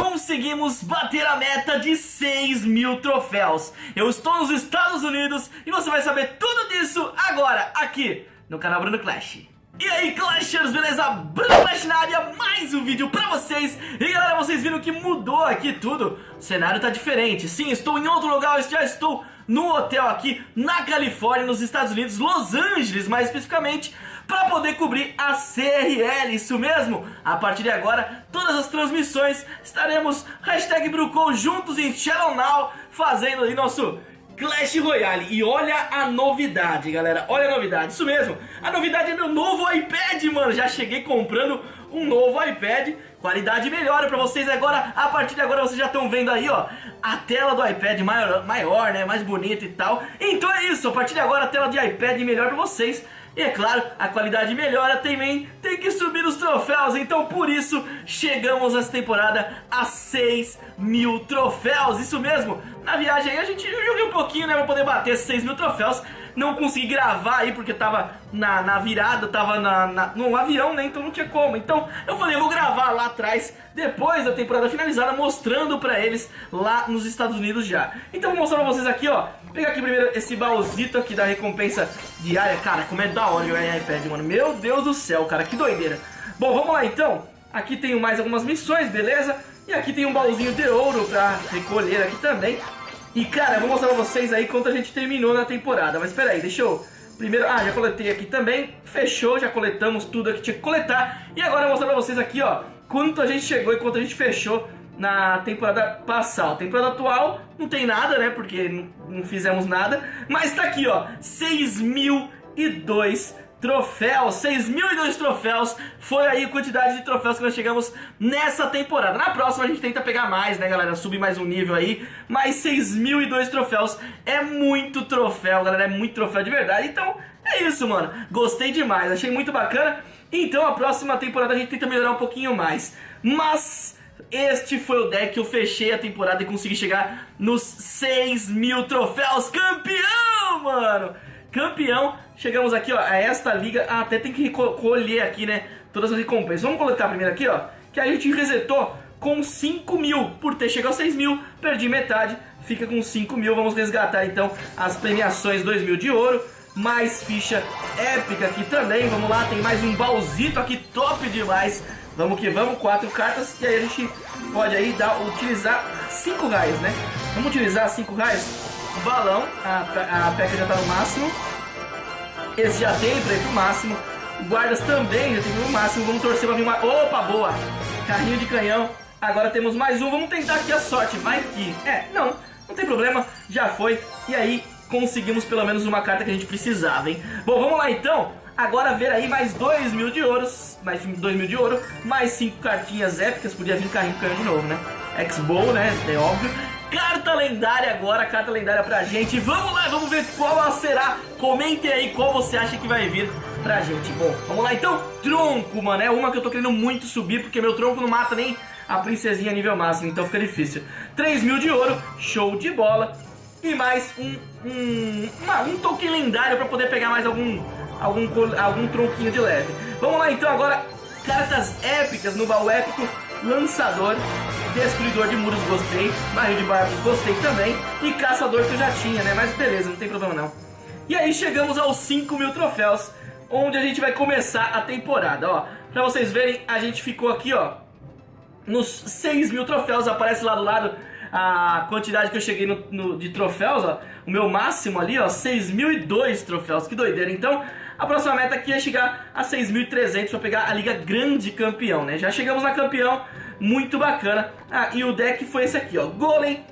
conseguimos bater a meta de 6 mil troféus. Eu estou nos Estados Unidos e você vai saber tudo disso agora, aqui no canal Bruno Clash. E aí Clashers, beleza? Bruno Clash na área, mais um vídeo pra vocês E galera, vocês viram que mudou aqui tudo O cenário tá diferente Sim, estou em outro lugar, já estou no hotel aqui na Califórnia, nos Estados Unidos Los Angeles, mais especificamente para poder cobrir a CRL, isso mesmo? A partir de agora, todas as transmissões estaremos hashtag juntos em Channel Now, fazendo aí nosso Clash Royale. E olha a novidade, galera, olha a novidade, isso mesmo. A novidade é meu novo iPad, mano, já cheguei comprando um novo iPad Qualidade melhora pra vocês agora, a partir de agora vocês já estão vendo aí, ó A tela do iPad maior, maior, né, mais bonita e tal. Então é isso, a partir de agora a tela de iPad melhor pra vocês. E é claro, a qualidade melhora também, tem que subir os troféus, então por isso chegamos essa temporada a 6 mil troféus, isso mesmo. Na viagem aí a gente joguei um pouquinho, né, pra poder bater esses 6 mil troféus, não consegui gravar aí porque tava na, na virada, tava na, na, no avião, né, então não tinha como. Então eu falei, eu vou gravar lá atrás, depois da temporada finalizada, mostrando pra eles lá nos Estados Unidos já. Então vou mostrar pra vocês aqui, ó, pegar aqui primeiro esse baúzito aqui da recompensa diária, cara, como é da hora jogar iPad, mano. Meu Deus do céu, cara, que doideira. Bom, vamos lá então. Aqui tenho mais algumas missões, beleza? E aqui tem um baúzinho de ouro pra recolher aqui também. E, cara, eu vou mostrar pra vocês aí quanto a gente terminou na temporada. Mas espera aí, deixa eu... Primeiro, ah, já coletei aqui também. Fechou, já coletamos tudo que tinha que coletar. E agora eu vou mostrar pra vocês aqui, ó, quanto a gente chegou e quanto a gente fechou na temporada passada. Temporada atual não tem nada, né? Porque não, não fizemos nada. Mas tá aqui, ó, 6.002 troféus, 6.002 troféus, foi aí a quantidade de troféus que nós chegamos nessa temporada. Na próxima a gente tenta pegar mais, né galera, subir mais um nível aí, mas 6.002 troféus é muito troféu, galera, é muito troféu de verdade, então é isso, mano, gostei demais, achei muito bacana, então a próxima temporada a gente tenta melhorar um pouquinho mais, mas... Este foi o deck. Que eu fechei a temporada e consegui chegar nos 6 mil troféus. Campeão, mano! Campeão, chegamos aqui, ó, a esta liga, ah, até tem que colher aqui, né, todas as recompensas. Vamos coletar primeiro aqui, ó, que a gente resetou com 5 mil, por ter chegado a 6 mil, perdi metade, fica com 5 mil, vamos resgatar então as premiações 2 mil de ouro, mais ficha épica aqui também, vamos lá, tem mais um baúzito aqui top demais, Vamos que vamos, quatro cartas e aí a gente pode aí dar, utilizar cinco raios, né? Vamos utilizar cinco raios? O balão, a, a peca já tá no máximo. Esse já tem pra ir pro máximo. Guardas também já tem no máximo. Vamos torcer pra vir uma... Opa, boa! Carrinho de canhão. Agora temos mais um. Vamos tentar aqui a sorte. Vai que... É, não. Não tem problema. Já foi. E aí, conseguimos pelo menos uma carta que a gente precisava, hein? Bom, vamos lá então. Agora ver aí mais 2 mil de ouros, mais 2 mil de ouro, mais 5 cartinhas épicas, podia vir carrinho canhão de novo, né? X-Bow, né? É óbvio. Carta lendária agora, carta lendária pra gente. Vamos lá, vamos ver qual será. Comentem aí qual você acha que vai vir pra gente. Bom, vamos lá então. Tronco, mano, é uma que eu tô querendo muito subir, porque meu tronco não mata nem a princesinha nível máximo, então fica difícil. 3 mil de ouro, show de bola. E mais um, um, uma, um token lendário pra poder pegar mais algum algum, algum tronquinho de leve. Vamos lá então agora, cartas épicas no baú épico, lançador, destruidor de muros gostei, barril de barbos gostei também, e caçador que eu já tinha, né, mas beleza, não tem problema não. E aí chegamos aos 5 mil troféus, onde a gente vai começar a temporada, ó. Pra vocês verem, a gente ficou aqui, ó, nos 6 mil troféus, aparece lá do lado a quantidade que eu cheguei no, no, de troféus, ó, o meu máximo ali, ó, 6.002 troféus, que doideira. Então, a próxima meta aqui é chegar a 6.300 para pegar a Liga Grande Campeão, né? Já chegamos na campeão, muito bacana. Ah, e o deck foi esse aqui, ó, Golem,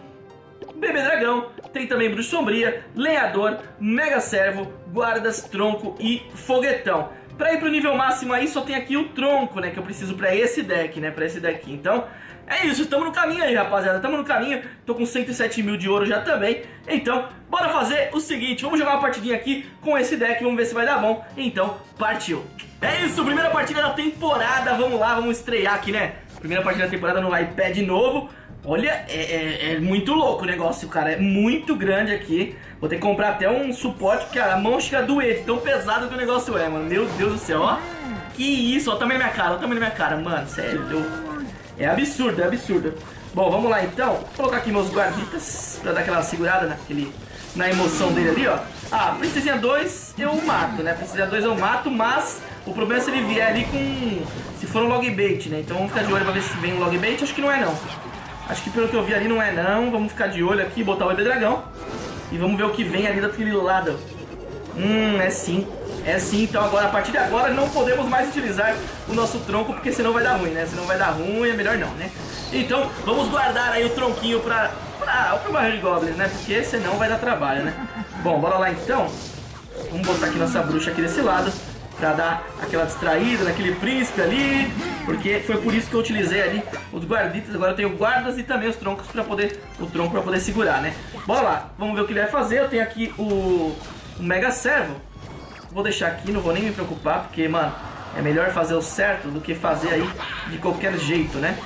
Bebê Dragão, tem também Bruxo Sombria, Lenhador, Mega Servo, Guardas, Tronco e Foguetão. Pra ir pro nível máximo aí só tem aqui o Tronco, né, que eu preciso pra esse deck, né, pra esse deck. Então, é isso, estamos no caminho aí, rapaziada. Estamos no caminho. Tô com 107 mil de ouro já também. Então, bora fazer o seguinte. Vamos jogar uma partidinha aqui com esse deck. Vamos ver se vai dar bom. Então, partiu. É isso, primeira partida da temporada. Vamos lá, vamos estrear aqui, né? Primeira partida da temporada no iPad novo. Olha, é, é, é, muito louco o negócio, cara. É muito grande aqui. Vou ter que comprar até um suporte, porque a mão chega a doer. Tão pesado que o negócio é, mano. Meu Deus do céu, ó. Que isso, ó. Tamanho da minha cara, ó. Tamanho da minha cara, mano. Sério. É absurdo, é absurdo. Bom, vamos lá então. Vou colocar aqui meus guarditas pra dar aquela segurada naquele, na emoção dele ali, ó. Ah, Princesinha 2 eu mato, né? Princesinha 2 eu mato, mas o problema é se ele vier ali com... Se for um log bait, né? Então vamos ficar de olho pra ver se vem um log bait. Acho que não é não. Acho que pelo que eu vi ali não é não. Vamos ficar de olho aqui, botar o bebê dragão. E vamos ver o que vem ali daquele lado. Hum, é sim. É sim, então agora, a partir de agora, não podemos mais utilizar o nosso tronco, porque senão vai dar ruim, né? Senão vai dar ruim, é melhor não, né? Então, vamos guardar aí o tronquinho pra, pra, pra barril de goblins, né? Porque senão vai dar trabalho, né? Bom, bora lá então. Vamos botar aqui nossa bruxa aqui desse lado pra dar aquela distraída naquele príncipe ali, porque foi por isso que eu utilizei ali os guarditas, agora eu tenho guardas e também os troncos para poder, o tronco para poder segurar, né? Bora lá, vamos ver o que ele vai fazer, eu tenho aqui o, o Mega Servo, vou deixar aqui, não vou nem me preocupar, porque, mano, é melhor fazer o certo do que fazer aí de qualquer jeito, né?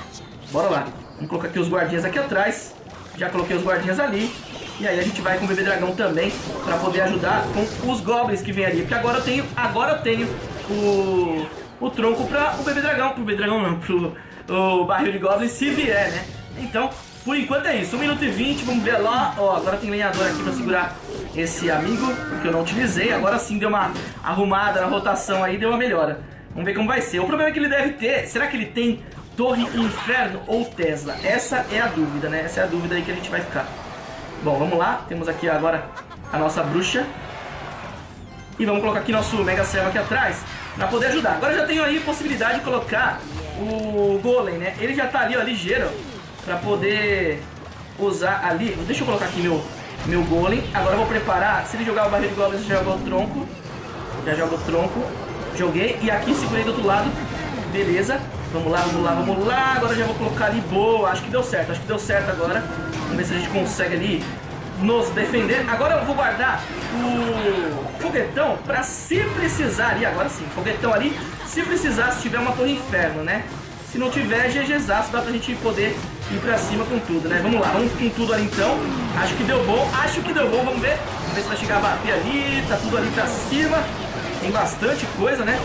Bora lá, vamos colocar aqui os guardinhas aqui atrás, já coloquei os guardinhas ali, e aí a gente vai com o bebê dragão também para poder ajudar com os goblins que vem ali. Porque agora eu tenho, agora eu tenho o, o tronco para o bebê dragão. Pro bebê dragão não, pro o barril de goblins se vier, né? Então, por enquanto é isso. 1 minuto e 20, vamos ver lá. Ó, agora tem lenhador aqui para segurar esse amigo, que eu não utilizei. Agora sim deu uma arrumada na rotação aí, deu uma melhora. Vamos ver como vai ser. O problema é que ele deve ter... Será que ele tem Torre Inferno ou Tesla? Essa é a dúvida, né? Essa é a dúvida aí que a gente vai ficar. Bom, vamos lá. Temos aqui agora a nossa bruxa. E vamos colocar aqui nosso Mega Servo aqui atrás para poder ajudar. Agora já tenho aí possibilidade de colocar o Golem, né? Ele já tá ali, ó, ligeiro, para poder usar ali. Deixa eu colocar aqui meu, meu Golem. Agora eu vou preparar. Se ele jogar o barril de Golem, já joga o tronco. Já joga o tronco. Joguei. E aqui segurei do outro lado. Beleza. Vamos lá, vamos lá, vamos lá. Agora já vou colocar ali. Boa. Acho que deu certo. Acho que deu certo agora. Vamos ver se a gente consegue ali nos defender. Agora eu vou guardar o foguetão pra se precisar ali, agora sim, foguetão ali, se precisar, se tiver uma torre inferno, né? Se não tiver, GGzaço, dá pra gente poder ir pra cima com tudo, né? Vamos lá, vamos com tudo ali então. Acho que deu bom, acho que deu bom, vamos ver. Vamos ver se vai chegar a bater ali, tá tudo ali pra cima. Tem bastante coisa, né?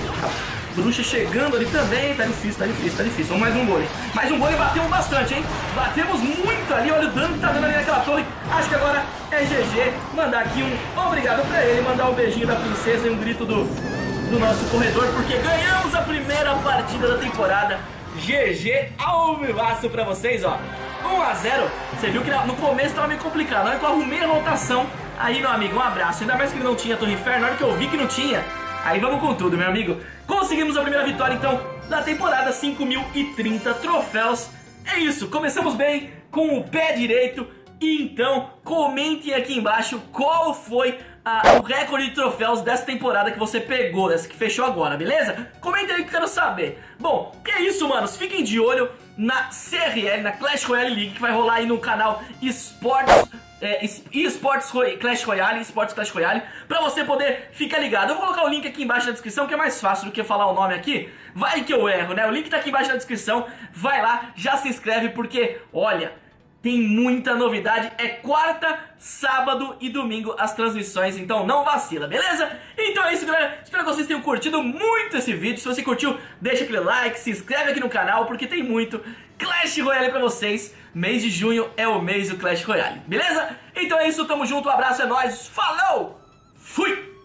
Bruxa chegando ali também. Tá difícil, tá difícil, tá difícil. Vamos mais um gole. Mais um gole batemos bastante, hein? Batemos muito ali. Olha o dano que tá dando ali naquela torre. Acho que agora é GG. Mandar aqui um obrigado pra ele. Mandar um beijinho da princesa e um grito do, do nosso corredor. Porque ganhamos a primeira partida da temporada. GG ao vivaço pra vocês, ó. 1 a 0 Você viu que no começo tava meio complicado. Na hora que eu arrumei a rotação, aí, meu amigo, um abraço. Ainda mais que não tinha Torre Inferno. Na hora que eu vi que não tinha, Aí vamos com tudo, meu amigo. Conseguimos a primeira vitória, então, da temporada, 5.030 troféus. É isso, começamos bem, com o pé direito. Então, comentem aqui embaixo qual foi a, o recorde de troféus dessa temporada que você pegou, dessa que fechou agora, beleza? Comentem aí que eu quero saber. Bom, é isso, manos. Fiquem de olho na CRL, na Clash Royale League, que vai rolar aí no canal Esportes é, eSports Clash Royale, eSports Clash Royale, pra você poder ficar ligado. Eu vou colocar o link aqui embaixo na descrição, que é mais fácil do que falar o nome aqui. Vai que eu erro, né? O link tá aqui embaixo na descrição. Vai lá, já se inscreve, porque, olha, tem muita novidade. É quarta, sábado e domingo as transmissões, então não vacila, beleza? Então é isso, galera. Espero que vocês tenham curtido muito esse vídeo. Se você curtiu, deixa aquele like, se inscreve aqui no canal, porque tem muito Clash Royale pra vocês. Mês de junho é o mês do Clash Royale, beleza? Então é isso, tamo junto, um abraço, é nóis, falou, fui!